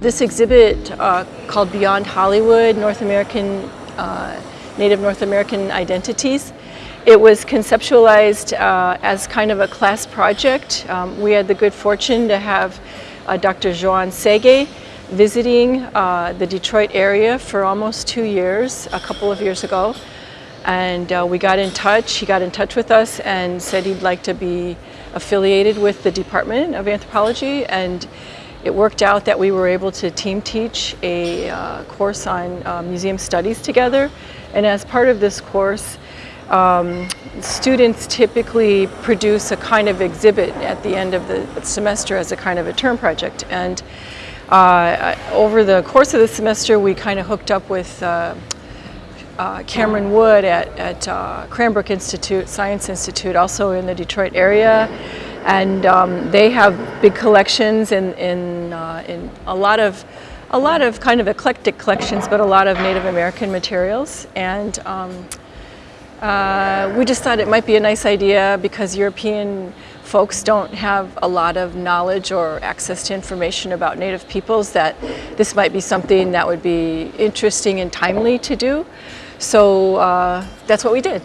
This exhibit uh, called Beyond Hollywood, North American, uh, Native North American Identities, it was conceptualized uh, as kind of a class project. Um, we had the good fortune to have uh, Dr. Joan Sege visiting uh, the Detroit area for almost two years, a couple of years ago. And uh, we got in touch, he got in touch with us and said he'd like to be affiliated with the Department of Anthropology and it worked out that we were able to team teach a uh, course on uh, museum studies together. And as part of this course, um, students typically produce a kind of exhibit at the end of the semester as a kind of a term project. And uh, over the course of the semester, we kind of hooked up with uh, uh, Cameron Wood at, at uh, Cranbrook Institute, Science Institute, also in the Detroit area and um, they have big collections in, in, uh, in a lot of a lot of kind of eclectic collections, but a lot of Native American materials. And um, uh, we just thought it might be a nice idea because European folks don't have a lot of knowledge or access to information about Native peoples that this might be something that would be interesting and timely to do. So uh, that's what we did.